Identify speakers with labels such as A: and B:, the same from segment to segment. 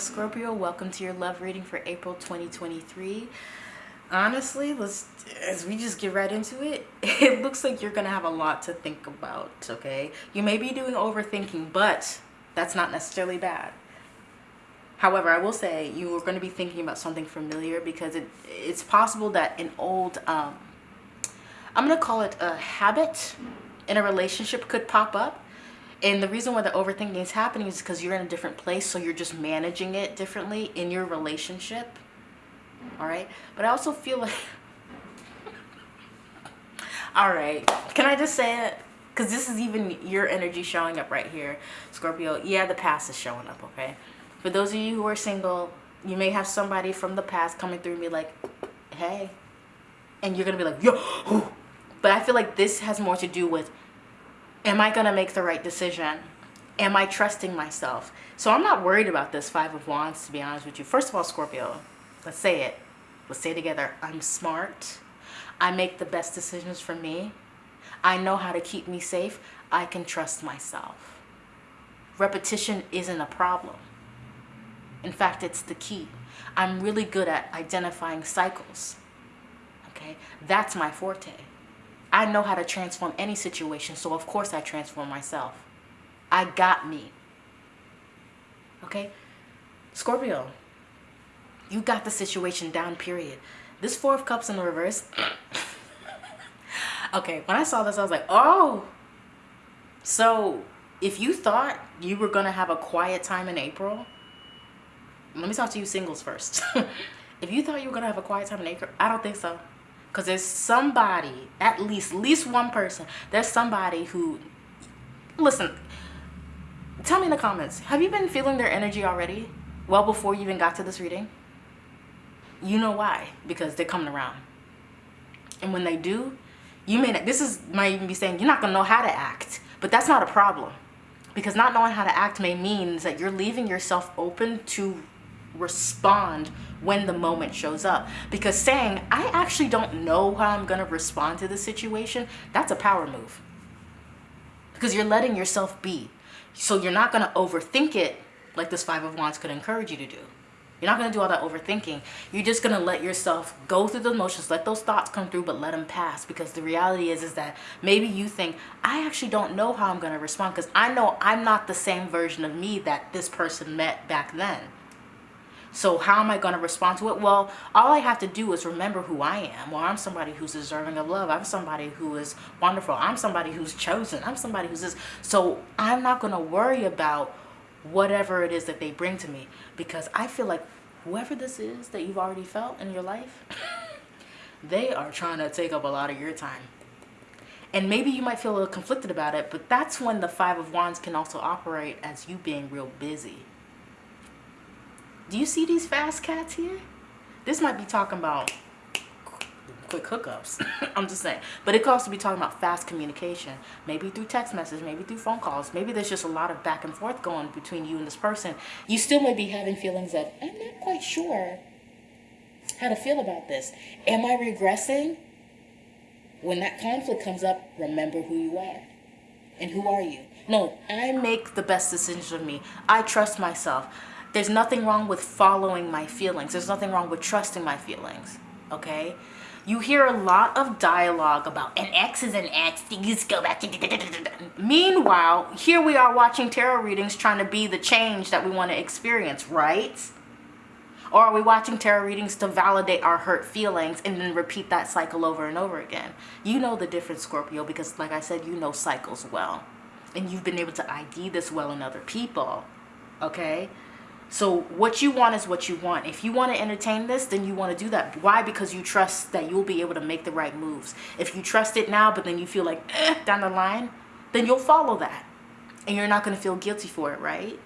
A: Scorpio. Welcome to your love reading for April 2023. Honestly, let's as we just get right into it, it looks like you're going to have a lot to think about, okay? You may be doing overthinking, but that's not necessarily bad. However, I will say you are going to be thinking about something familiar because it it's possible that an old um I'm going to call it a habit in a relationship could pop up and the reason why the overthinking is happening is because you're in a different place. So you're just managing it differently in your relationship. All right. But I also feel like, all right, can I just say it? Because this is even your energy showing up right here, Scorpio. Yeah, the past is showing up, okay? For those of you who are single, you may have somebody from the past coming through me like, hey. And you're going to be like, yo. But I feel like this has more to do with am I going to make the right decision? Am I trusting myself? So I'm not worried about this Five of Wands, to be honest with you. First of all, Scorpio, let's say it. Let's say it together. I'm smart. I make the best decisions for me. I know how to keep me safe. I can trust myself. Repetition isn't a problem. In fact, it's the key. I'm really good at identifying cycles. Okay, that's my forte. I know how to transform any situation, so of course I transform myself. I got me. Okay? Scorpio, you got the situation down, period. This Four of Cups in the reverse. okay, when I saw this, I was like, oh. So, if you thought you were going to have a quiet time in April, let me talk to you singles first. if you thought you were going to have a quiet time in April, I don't think so. Because there's somebody, at least, least one person, there's somebody who, listen, tell me in the comments, have you been feeling their energy already? Well before you even got to this reading? You know why, because they're coming around. And when they do, you may not, this is, might even be saying, you're not going to know how to act. But that's not a problem. Because not knowing how to act may mean that you're leaving yourself open to respond when the moment shows up. Because saying I actually don't know how I'm going to respond to the situation that's a power move. Because you're letting yourself be. So you're not going to overthink it like this five of wands could encourage you to do. You're not going to do all that overthinking. You're just going to let yourself go through the emotions let those thoughts come through but let them pass. Because the reality is is that maybe you think I actually don't know how I'm going to respond because I know I'm not the same version of me that this person met back then so how am I going to respond to it? Well, all I have to do is remember who I am. Well, I'm somebody who's deserving of love. I'm somebody who is wonderful. I'm somebody who's chosen. I'm somebody who's this. So I'm not going to worry about whatever it is that they bring to me because I feel like whoever this is that you've already felt in your life, they are trying to take up a lot of your time. And maybe you might feel a little conflicted about it, but that's when the Five of Wands can also operate as you being real busy do you see these fast cats here? This might be talking about quick hookups. I'm just saying. But it could also be talking about fast communication. Maybe through text message, maybe through phone calls. Maybe there's just a lot of back and forth going between you and this person. You still may be having feelings that I'm not quite sure how to feel about this. Am I regressing? When that conflict comes up, remember who you are. And who are you? No, I make the best decisions for me. I trust myself. There's nothing wrong with following my feelings. There's nothing wrong with trusting my feelings. Okay? You hear a lot of dialogue about an X is an X, things go back. To. Meanwhile, here we are watching tarot readings trying to be the change that we want to experience, right? Or are we watching tarot readings to validate our hurt feelings and then repeat that cycle over and over again? You know the difference, Scorpio, because like I said, you know cycles well. And you've been able to ID this well in other people, okay? So what you want is what you want. If you want to entertain this, then you want to do that. Why? Because you trust that you'll be able to make the right moves. If you trust it now, but then you feel like eh, down the line, then you'll follow that. And you're not going to feel guilty for it, right?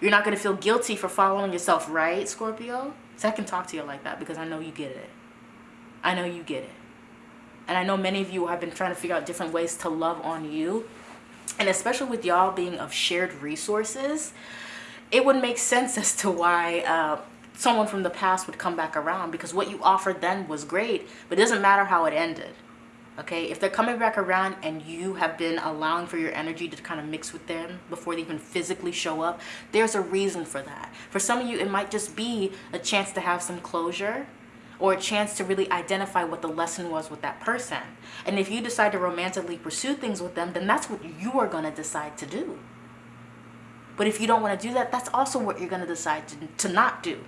A: You're not going to feel guilty for following yourself, right, Scorpio? So I can talk to you like that because I know you get it. I know you get it. And I know many of you have been trying to figure out different ways to love on you. And especially with y'all being of shared resources, it would make sense as to why uh, someone from the past would come back around because what you offered then was great, but it doesn't matter how it ended. Okay, if they're coming back around and you have been allowing for your energy to kind of mix with them before they even physically show up, there's a reason for that. For some of you, it might just be a chance to have some closure or a chance to really identify what the lesson was with that person. And if you decide to romantically pursue things with them, then that's what you are going to decide to do. But if you don't want to do that, that's also what you're going to decide to, not do.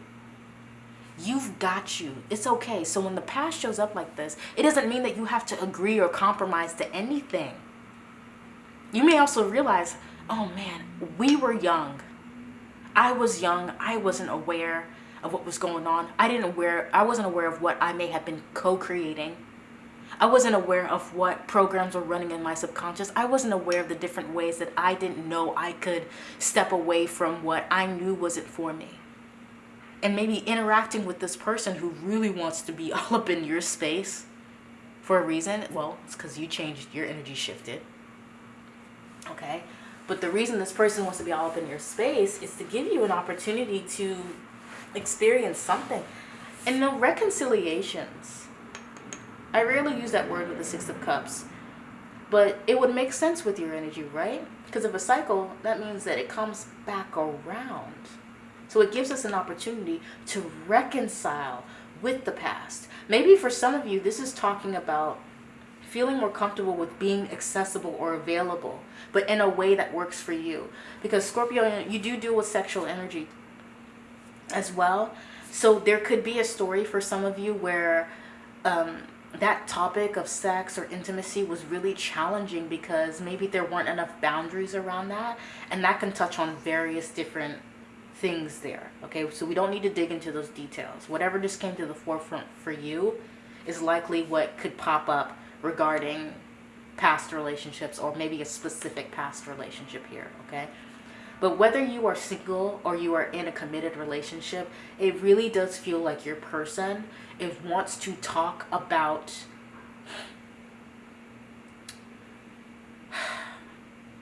A: You've got you. It's okay. So when the past shows up like this, it doesn't mean that you have to agree or compromise to anything. You may also realize, oh man, we were young. I was young. I wasn't aware of what was going on. I didn't aware I wasn't aware of what I may have been co-creating. I wasn't aware of what programs were running in my subconscious. I wasn't aware of the different ways that I didn't know I could step away from what I knew wasn't for me and maybe interacting with this person who really wants to be all up in your space for a reason. Well, it's because you changed, your energy shifted. Okay? But the reason this person wants to be all up in your space is to give you an opportunity to experience something. And no reconciliations. I rarely use that word with the Six of Cups. But it would make sense with your energy, right? Because of a cycle, that means that it comes back around. So it gives us an opportunity to reconcile with the past. Maybe for some of you, this is talking about feeling more comfortable with being accessible or available, but in a way that works for you. Because Scorpio, you do deal with sexual energy as well. So there could be a story for some of you where um, that topic of sex or intimacy was really challenging because maybe there weren't enough boundaries around that. And that can touch on various different things there. Okay, so we don't need to dig into those details. Whatever just came to the forefront for you is likely what could pop up regarding past relationships or maybe a specific past relationship here. Okay. But whether you are single or you are in a committed relationship, it really does feel like your person it wants to talk about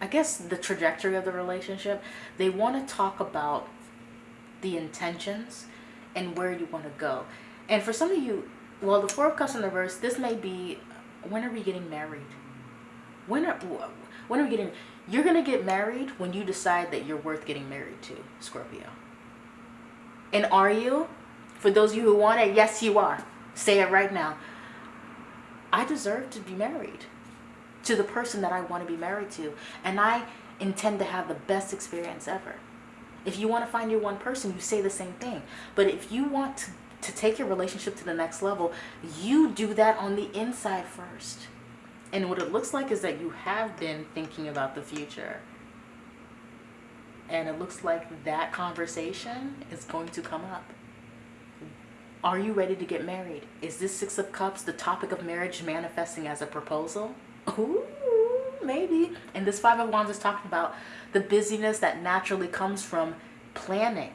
A: I guess the trajectory of the relationship. They want to talk about the intentions and where you want to go. And for some of you, well, the Four of Cups in the reverse, this may be, when are we getting married? When are, when are we getting, you're going to get married when you decide that you're worth getting married to, Scorpio. And are you? For those of you who want it, yes, you are. Say it right now. I deserve to be married to the person that I want to be married to. And I intend to have the best experience ever. If you want to find your one person, you say the same thing. But if you want to, to take your relationship to the next level, you do that on the inside first. And what it looks like is that you have been thinking about the future. And it looks like that conversation is going to come up. Are you ready to get married? Is this Six of Cups the topic of marriage manifesting as a proposal? Ooh, maybe. And this Five of Wands is talking about the busyness that naturally comes from planning.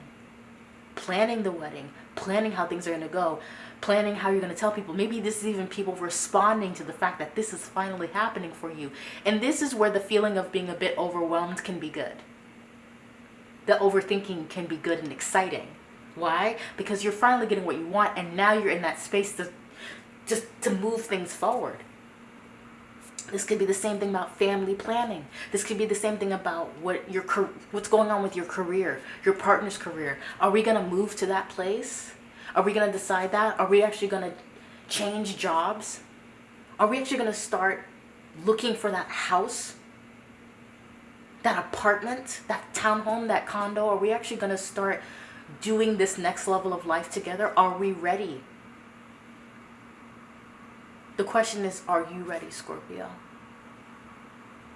A: Planning the wedding, planning how things are going to go, planning how you're going to tell people. Maybe this is even people responding to the fact that this is finally happening for you. And this is where the feeling of being a bit overwhelmed can be good. The overthinking can be good and exciting. Why? Because you're finally getting what you want and now you're in that space to just to move things forward. This could be the same thing about family planning. This could be the same thing about what your what's going on with your career, your partner's career. Are we going to move to that place? Are we going to decide that? Are we actually going to change jobs? Are we actually going to start looking for that house? That apartment, that townhome, that condo? Are we actually going to start doing this next level of life together? Are we ready? The question is, are you ready, Scorpio?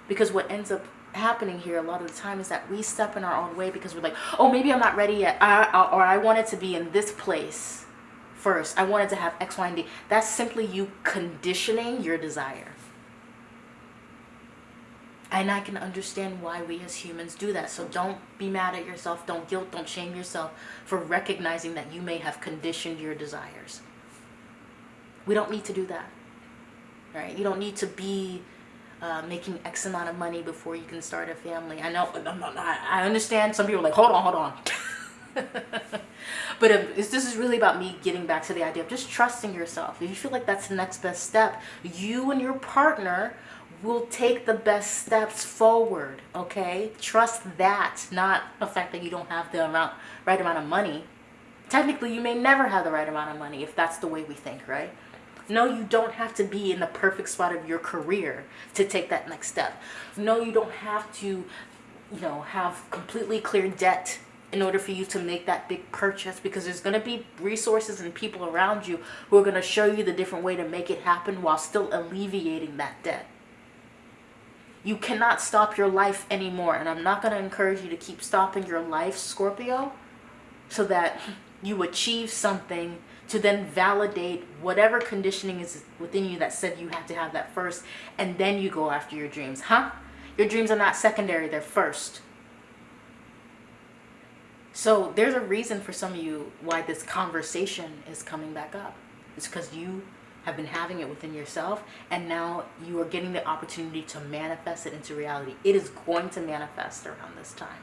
A: Because what ends up happening here a lot of the time is that we step in our own way because we're like, oh, maybe I'm not ready yet. I, I, or I wanted to be in this place first. I wanted to have X, Y, and D. That's simply you conditioning your desire. And I can understand why we as humans do that. So don't be mad at yourself. Don't guilt, don't shame yourself for recognizing that you may have conditioned your desires. We don't need to do that right? You don't need to be uh, making X amount of money before you can start a family. I know, I understand some people are like, hold on, hold on. but um, this is really about me getting back to the idea of just trusting yourself. If you feel like that's the next best step, you and your partner will take the best steps forward, okay? Trust that, not the fact that you don't have the amount, right amount of money. Technically, you may never have the right amount of money if that's the way we think, right? No, you don't have to be in the perfect spot of your career to take that next step. No, you don't have to, you know, have completely clear debt in order for you to make that big purchase because there's going to be resources and people around you who are going to show you the different way to make it happen while still alleviating that debt. You cannot stop your life anymore. And I'm not going to encourage you to keep stopping your life, Scorpio, so that you achieve something to then validate whatever conditioning is within you that said you had to have that first. And then you go after your dreams. Huh? Your dreams are not secondary, they're first. So there's a reason for some of you why this conversation is coming back up. It's because you have been having it within yourself and now you are getting the opportunity to manifest it into reality. It is going to manifest around this time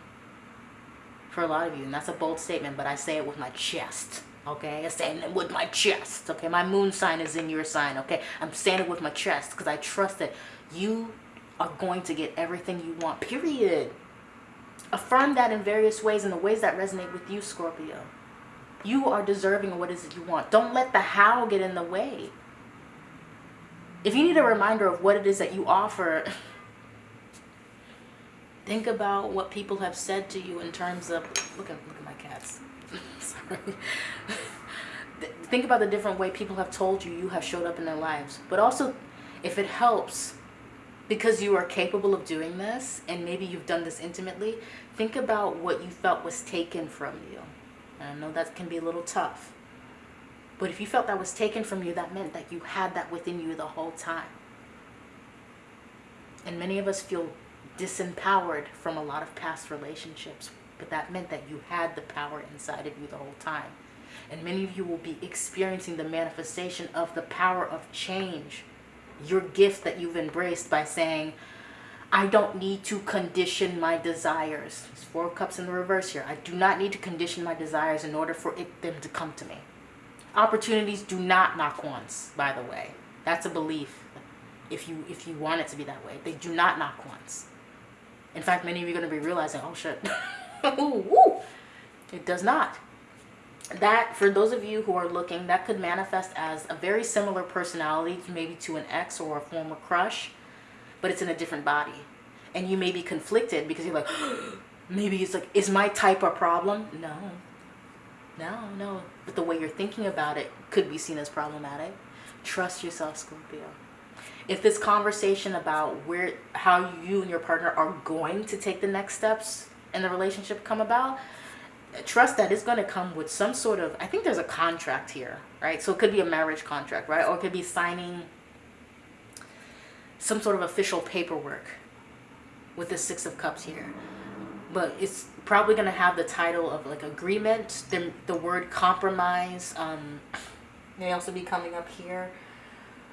A: for a lot of you. And that's a bold statement, but I say it with my chest. Okay, I say it with my chest. Okay, my moon sign is in your sign. Okay, I'm saying it with my chest because I trust that you are going to get everything you want. Period. Affirm that in various ways, in the ways that resonate with you, Scorpio. You are deserving of what is it you want. Don't let the how get in the way. If you need a reminder of what it is that you offer, think about what people have said to you in terms of, look at, look at my cats. Sorry. think about the different way people have told you you have showed up in their lives. But also, if it helps, because you are capable of doing this, and maybe you've done this intimately, think about what you felt was taken from you. And I know that can be a little tough. But if you felt that was taken from you, that meant that you had that within you the whole time. And many of us feel disempowered from a lot of past relationships, but that meant that you had the power inside of you the whole time. And many of you will be experiencing the manifestation of the power of change, your gift that you've embraced by saying, I don't need to condition my desires. It's four cups in the reverse here. I do not need to condition my desires in order for it, them to come to me. Opportunities do not knock once, by the way. That's a belief. If you if you want it to be that way, they do not knock once. In fact, many of you are going to be realizing, oh shit, ooh, it does not. That, for those of you who are looking, that could manifest as a very similar personality, maybe to an ex or a former crush, but it's in a different body. And you may be conflicted because you're like, maybe it's like, is my type a problem? No, no, no. But the way you're thinking about it could be seen as problematic. Trust yourself, Scorpio. If this conversation about where how you and your partner are going to take the next steps in the relationship come about, trust that it's going to come with some sort of, I think there's a contract here, right? So it could be a marriage contract, right? Or it could be signing some sort of official paperwork with the Six of Cups here but it's probably going to have the title of like agreement the, the word compromise um, may also be coming up here.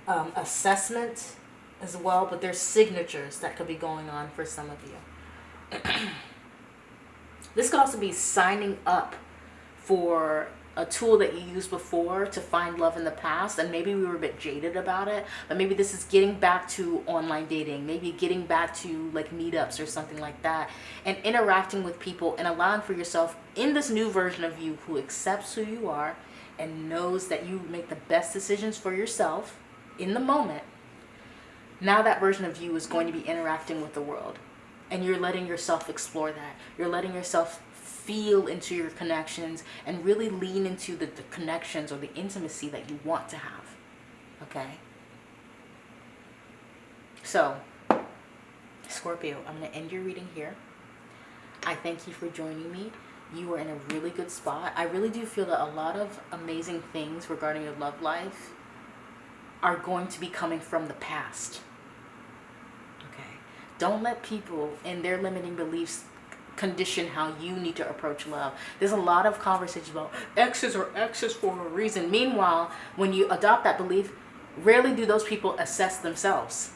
A: Um, assessment as well but there's signatures that could be going on for some of you. This could also be signing up for a tool that you used before to find love in the past and maybe we were a bit jaded about it but maybe this is getting back to online dating maybe getting back to like meetups or something like that and interacting with people and allowing for yourself in this new version of you who accepts who you are and knows that you make the best decisions for yourself in the moment. Now that version of you is going to be interacting with the world and you're letting yourself explore that. You're letting yourself feel into your connections and really lean into the, the connections or the intimacy that you want to have. Okay? So, Scorpio, I'm going to end your reading here. I thank you for joining me. You are in a really good spot. I really do feel that a lot of amazing things regarding your love life are going to be coming from the past. Okay? Don't let people and their limiting beliefs condition how you need to approach love. There's a lot of conversations about exes or exes for a reason. Meanwhile, when you adopt that belief, rarely do those people assess themselves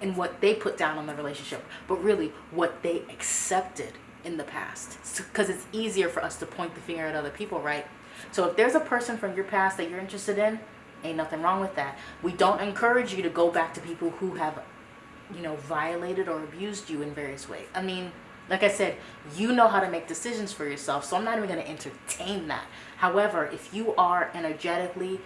A: and what they put down on the relationship, but really what they accepted in the past because it's easier for us to point the finger at other people, right? So if there's a person from your past that you're interested in, ain't nothing wrong with that. We don't encourage you to go back to people who have, you know, violated or abused you in various ways. I mean, like I said, you know how to make decisions for yourself, so I'm not even going to entertain that. However, if you are energetically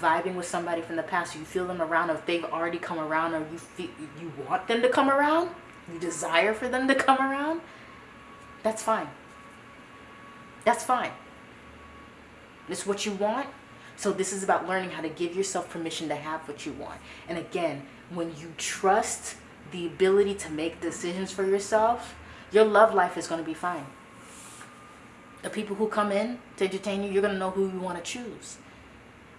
A: vibing with somebody from the past, you feel them around, or if they've already come around, or you feel, you want them to come around, you desire for them to come around, that's fine. That's fine. It's what you want. So this is about learning how to give yourself permission to have what you want. And again, when you trust the ability to make decisions for yourself, your love life is going to be fine. The people who come in to entertain you, you're going to know who you want to choose.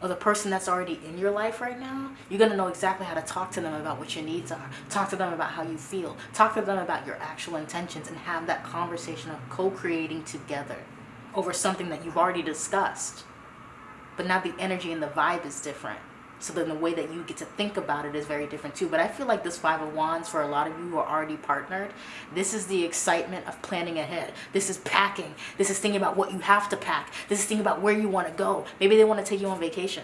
A: Or the person that's already in your life right now, you're going to know exactly how to talk to them about what your needs are. Talk to them about how you feel. Talk to them about your actual intentions and have that conversation of co-creating together over something that you've already discussed. But now the energy and the vibe is different. So then the way that you get to think about it is very different too. But I feel like this Five of Wands, for a lot of you who are already partnered, this is the excitement of planning ahead. This is packing. This is thinking about what you have to pack. This is thinking about where you want to go. Maybe they want to take you on vacation.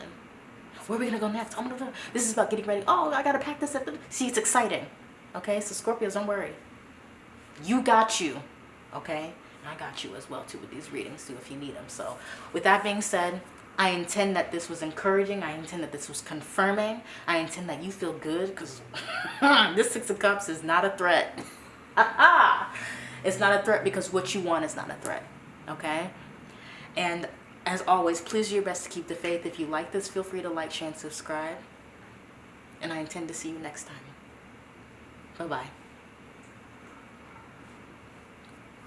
A: Where are we going to go next? Oh, gonna, this is about getting ready. Oh, I got to pack this. Up. See, it's exciting. Okay, so Scorpios, don't worry. You got you. Okay? I got you as well too with these readings too if you need them. So with that being said, I intend that this was encouraging. I intend that this was confirming. I intend that you feel good because this Six of Cups is not a threat. it's not a threat because what you want is not a threat. Okay? And as always, please do your best to keep the faith. If you like this, feel free to like, share, and subscribe. And I intend to see you next time. Bye-bye.